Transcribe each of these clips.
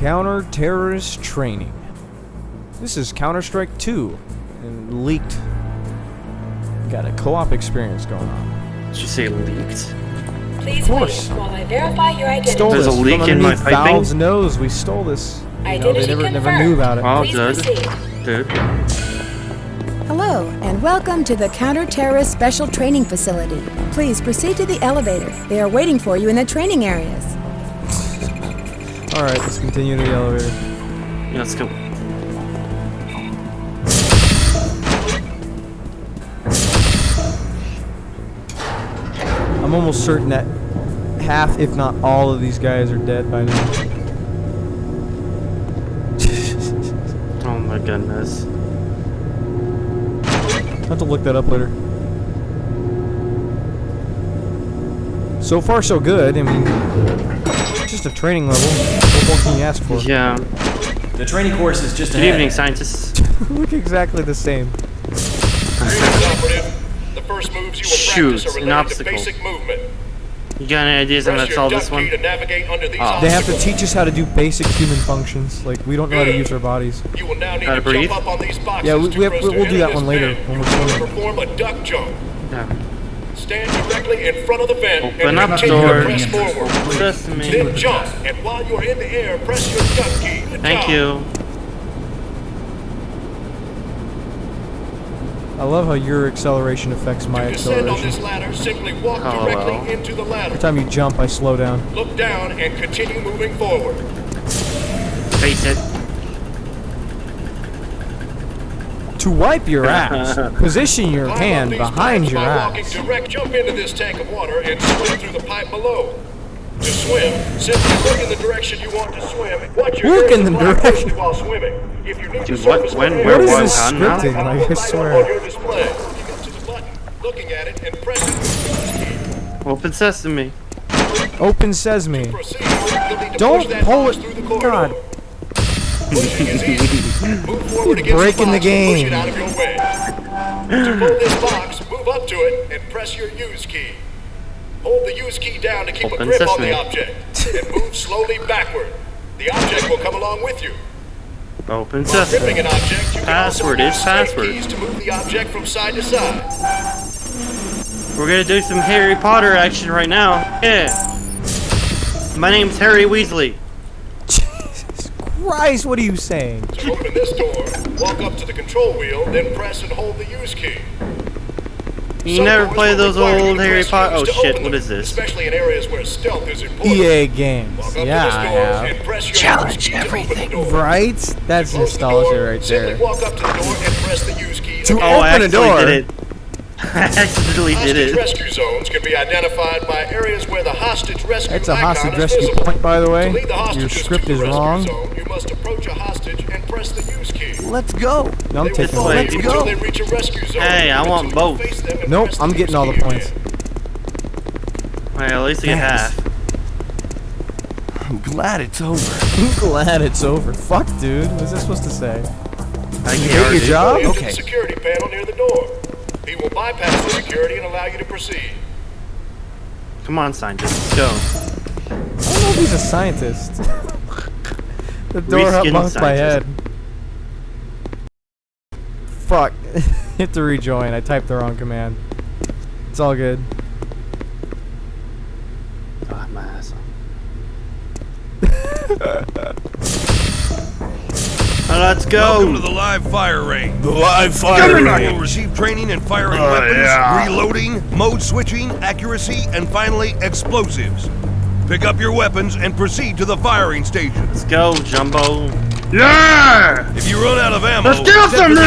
Counter-terrorist training. This is Counter-Strike 2 and leaked. Got a co-op experience going on. Did you say leaked? Please Of course. wait while I verify your identity. Stole There's a leak from in my piping? Valve's nose. We stole this. You know, they Identity never never knew about it. Oh, Please good. proceed. Dude. Hello, and welcome to the Counter-Terrorist Special Training Facility. Please proceed to the elevator. They are waiting for you in the training areas. All right, let's continue to the elevator. Yeah, let's go. I'm almost certain that half, if not all, of these guys are dead by now. Oh my goodness. I'll have to look that up later. So far, so good. I mean, it's just a training level. What more can you ask for? Yeah. The training course is just Good ahead. evening, scientists. Look exactly the same. Greetings. The first moves you will Shoot, practice are an related obstacle. basic movement. You got any ideas on how Press to solve this one? to navigate under these Oh. They have to teach us how to do basic human functions. Like we don't know how to use our bodies. You will now need How to, to breathe? jump up on these boxes Yeah, we, we have, we'll do that one later when we're must swimming. perform a duck jump. Yeah. Stand directly in front of the vent Open and up continue door. to press forward. Sesame. Then jump, and while you're in the air, press your duck key. Good Thank job. you. I love how your acceleration affects my To descend on this acceleration. ladder, simply walk Oh, directly well. into the ladder. Every time you jump, I slow down. Look down and continue moving forward. Face it. To wipe your ass, position your Climb hand behind your by walking ass. direct. Jump into this tank of water and swim through the pipe below. To swim, simply look in the direction you want to swim. Watch your Look in the direction. while swimming. If you need Dude, to surface what- when, for where, What is this how, now? scripting? Like, I swear. on your display. Looking up to the button, looking at it, and pressing the. Open sesame. Open sesame. Proceed. You'll need to Don't pull it- through the. God. Pushing is easy. Move forward against Breaking the box and push game. it out of your way. To pull this box, move up to it and press your use key. Hold the use key down to keep Open a grip on sesame. the object and move slowly backward. The object will come along with you. Open While sesame. gripping an object, you Password is password. keys to move the object from side to side. We're gonna do some Harry Potter action right now. Yeah. My name's Harry Weasley. Jesus Christ, what are you saying? To open this door, walk up to the control wheel, then press and hold the use key. You Some never play those old Harry Potter? Oh shit, open what them, is this? Especially in areas where stealth is important. EA games. Walk up Yeah, to this I have. and press your Challenge use key to open the door. Right? That's Close the nostalgia door, right there. walk up to the door and press the use key. To again. Oh, I Open a actually door. did it. I accidentally did Hostage it. rescue zones can be identified by areas where the hostage rescue That's a hostage rescue visible. point, by the way. The Your script is wrong. Zone, you must approach a hostage and press the use key. Let's go. No, I'm They taking follow way. Let's go. they reach a rescue zone. Hey, I want both. face them and Nope, I'm getting all the points. again. Alright, at least I get half. I'm glad it's over. I'm glad it's over. Fuck, dude. What's this supposed to say? I You get hate your job? Okay. security panel near the door. He will bypass the security and allow you to proceed. Come on, scientist, let's go. I don't know if he's a scientist. the door Reskin up bumped my head. Fuck. Hit to rejoin. I typed the wrong command. It's all good. Ah, my ass. Let's go. Welcome to the live fire range. The live fire range. You will receive training in firing Oh, weapons, yeah. reloading, mode switching, accuracy, and finally explosives. Pick up your weapons and proceed to the firing station. Let's go, Jumbo. Yeah! If you run out of ammo, Let's do some try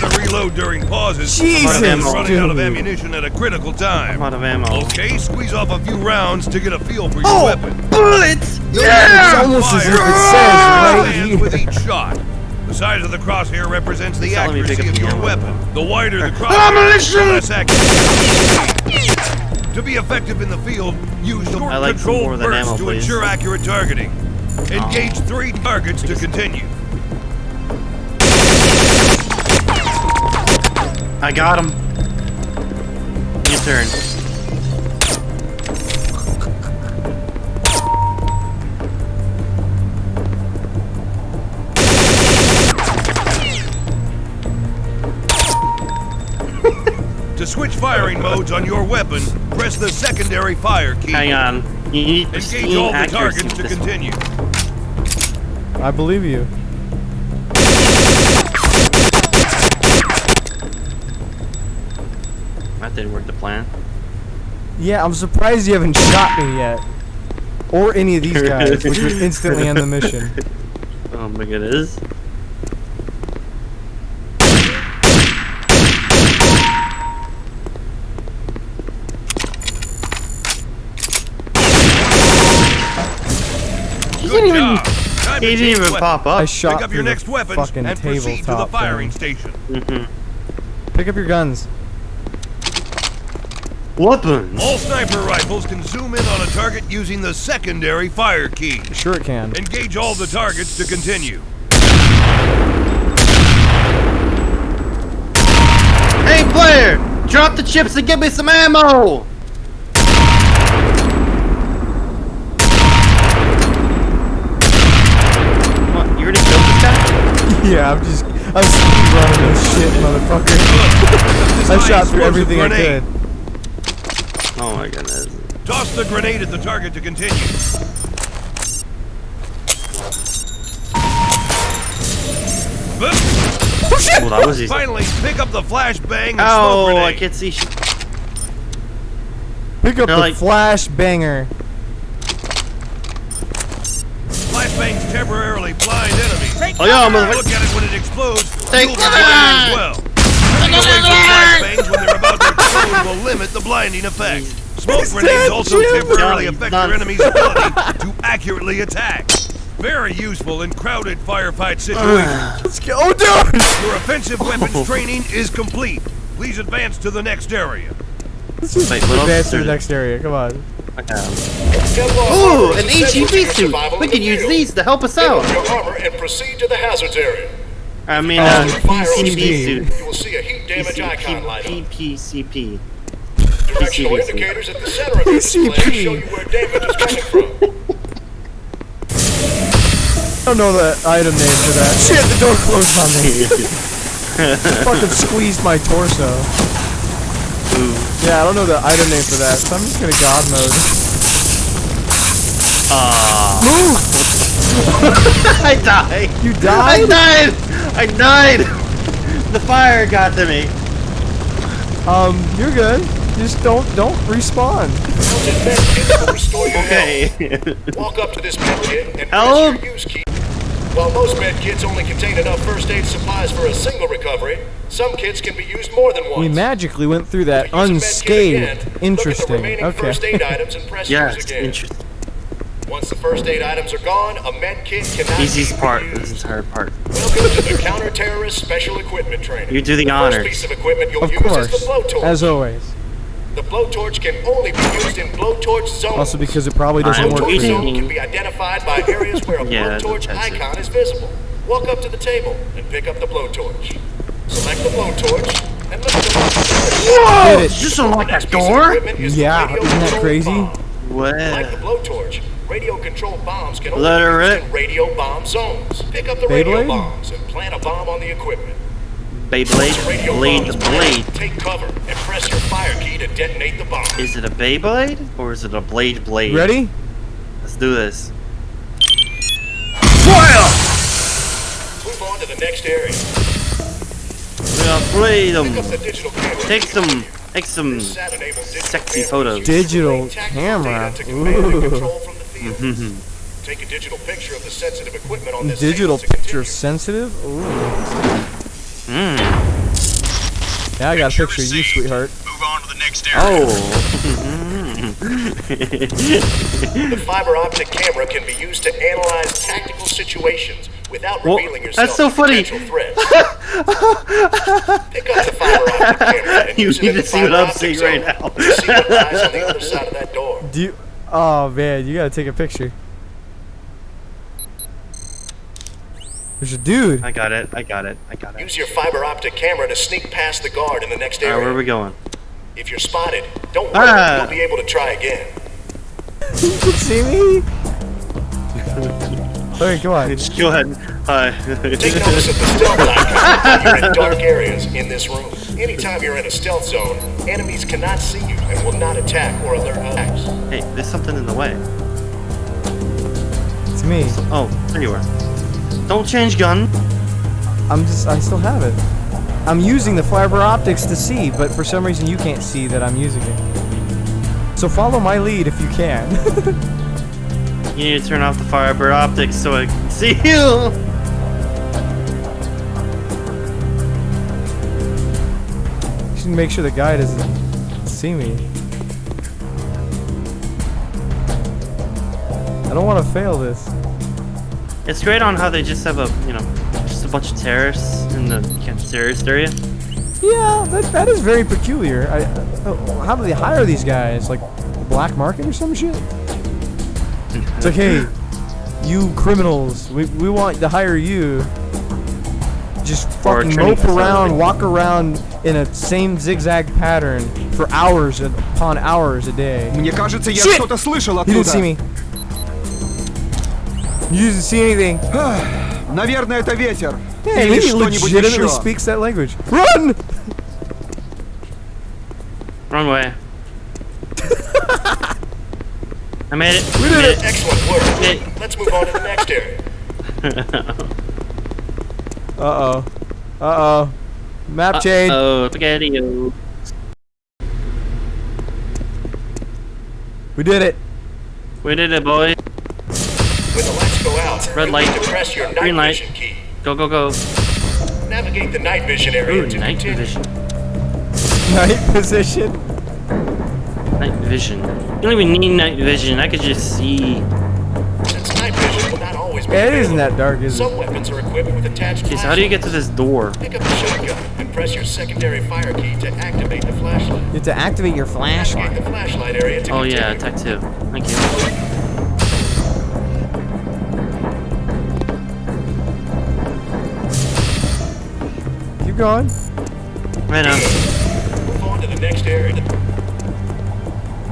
to reload during pauses. Jesus, Running out of ammunition at a critical time. I'm out of ammo. Okay, squeeze off a few rounds to get a feel for your Oh! weapon. Bullets! Yeah! It's almost as if it says right with each shot. The size of the crosshair represents the Tell me to pick accuracy of your ammo. weapon. The wider the crosshair, the less accurate. To be effective in the field, use short like controlled bursts ammo, to please. ensure accurate targeting. Oh. Engage three targets to continue. I got him. Your turn. to switch firing modes on your weapon, press the secondary fire key. Hang on. You need Engage all the targets to continue. One. I believe you. Didn't work the plan. Yeah, I'm surprised you haven't shot me yet. Or any of these guys, which would instantly end the mission. Oh my goodness. He didn't even. job. Time to He didn't even weapons. pop I up. shot Pick up your next the weapons fucking and proceed to the firing thing. station. Mm-hmm. Pick up your guns. Weapons. All sniper rifles can zoom in on a target using the secondary fire key. Sure it can. Engage all the targets to continue. Hey, player! Drop the chips and give me some ammo! What, you already killed this guy? yeah, I'm just I'm speed running this shit, motherfucker. I shot through everything I could. Oh my goodness. Toss the grenade at the target to continue. Oh, well, that was easy. Finally, pick up the flashbang and smoke Oh, grenade. I can't see. sh- Pick up They're the like- flash banger. Flashbangs temporarily blind enemies. Oh yeah, motherfucker. Look at it when it explodes. Take You'll be cover! blinded as well. Turning away will limit the blinding effect. Smoke He's grenades also Jim. temporarily No, affect your enemy's ability to accurately attack. Very useful in crowded firefight situations. Let's go. Oh, dude! Your offensive weapons training is complete. Please advance to the next area. Let's just Wait, advance to the next area. Come on. Kevlar Ooh, an essential HEV suit. We can use these to help us out. your armor and proceed to the hazards area. I mean, Um, uh, Fire on suit. You will see a heat damage icon light up. PPCP. Directional PCP. indicators at the center of your display PCP. show you where damage is coming from. I don't know the item name for that. Shit, the door closed on me. Fucking squeezed my torso. Ooh. Yeah, I don't know the item name for that, so I'm just gonna God mode. Ah. Move! I died. You I died? Died. I died. The fire got to me. Um, you're good. Just don't don't respawn. Mounted med kit will restore your Okay. Walk up to this med kit and Help. press your use key. While most med kits only contain enough first aid supplies for a single recovery, some kits can be used more than once. We magically went through that Use a med kit unscathed. again, Look at the Interesting. remaining first aid Okay. items and press Yes, interesting. Once the first aid items are gone, a med kit cannot Easiest be part. reused. This entire part. Welcome to the counter-terrorist special equipment training. You do the First honors. piece of equipment you'll Of use is course. the blowtorch. As always. The blowtorch can only be used in blowtorch zones. Also because it probably doesn't I'm work for you. zone can be identified by areas where a Yeah, blowtorch that's it. icon is visible. Walk up to the table and pick up the blowtorch. Select the blowtorch and lift the blowtorch. Did it. Just unlock that Next piece of door? equipment is the Yeah, isn't that crazy? bomb. Like the What? blowtorch, radio controlled bombs can only Let be her used rip. in radio bomb zones. Pick up the radio bombs and plant a bomb on the equipment. Beyblade? Radio Blade the is planted, blade. Take cover and press your fire key to detonate the bomb. Is it a Beyblade? Or is it a blade blade? Ready? Let's do this. Fire! Move on to the next area. We got freedom. Pick up the digital camera. Take some, take some sexy photos. Digital camera. data to command and Ooh. Control from. Take a digital picture of the sensitive equipment on this Digital table to picture continue. sensitive? Ooh. Mm. Yeah, I got a picture of you, sweetheart. Move on to the next area. Oh. The fiber optic camera can be used to analyze tactical situations without Well, revealing yourself that's so to funny. potential threats. Pick up the fiber optic camera and You use it need in to the see what fiber I'm optic seeing zone right now. to see what lies on the other side of that door. Do you? Oh man, you gotta take a picture. There's a dude. I got it. I got it. I got it. Use your fiber optic camera to sneak past the guard in the next Alright, area. where are we going? If you're spotted, don't worry, Ah. you'll be able to try again. You can see me. Okay, come on. Just go ahead. Hi. Take notice of the stealth icon when you're in dark areas in this room. Anytime you're in a stealth zone, enemies cannot see you and will not attack or alert others. Hey, there's something in the way. It's me. Oh, there you are. Don't change gun. I'm just, I still have it. I'm using the fiber optics to see, but for some reason you can't see that I'm using it. So follow my lead if you can. You need to turn off the fiber optics so I can see you. You should make sure the guy doesn't see me. I don't want to fail this. It's great on how they just have a, you know, just a bunch of terrorists in the terrorist area. Yeah, that, that is very peculiar. I, uh, how do they hire these guys? Like black market or some shit? It's like, hey, you criminals, we, we want to hire you. Just Or a fucking training mope around, facility. walk around in a same zigzag pattern for hours upon hours a day. Мне кажется, я Shit! что-то слышал He didn't оттуда. see me. You didn't see anything. Наверное, это ветер. Hey, Или he что-нибудь legitimately еще. speaks that language. Run! Wrong way. I made it. We did it. Excellent work. Hey. Let's move on to the next area. Uh oh. Uh oh. Map change. Oh, spaghetti. We did it. We did it, boy. When the lights go out, Red light. need to press your night Green light. vision key. Go, go, go. Navigate the night vision area Ooh, to night continue. vision. Night position. Night vision. You don't even need night vision. I could just see. Since night vision will not always be Yeah, it isn't that dark, is it? Some weapons are equipped with attached Okay, so how do you get to this door? Pick up the shotgun and press your secondary fire key to activate the flashlight. You have to activate your Navigate flashlight. the flashlight area to Oh yeah, attack two. Thank you. Keep going. Right on. Move on to the next area.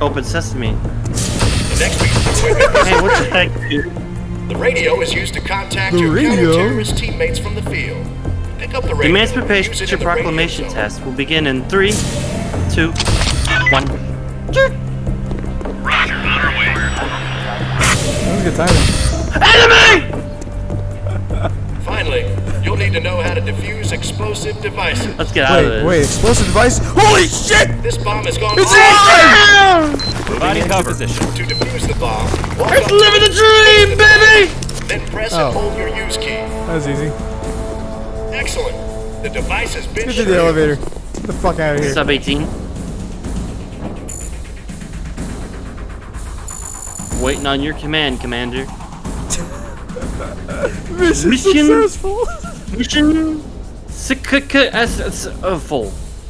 Open sesame. The next piece Hey, what the heck, dude? The radio is used to contact The your radio? counter-terrorist teammates from the field. Pick up the The radio. use it Emancipation in the Proclamation zone. test will begin in three, two, one. That was good timing. Enemy! Finally, you'll need to know how to defuse explosive devices. Let's get out of Wait, this. wait, explosive device? Holy shit! This bomb has gone It's off. alive! Body cover position. To defuse the bomb, walk It's up living the dream, baby! Then press Oh. and hold your use key. That was easy. Excellent. The device has been Get to the elevator. Get the fuck out of here. Sub 18. Waiting on your command, Commander. Mission, Mission- successful. Mission successful.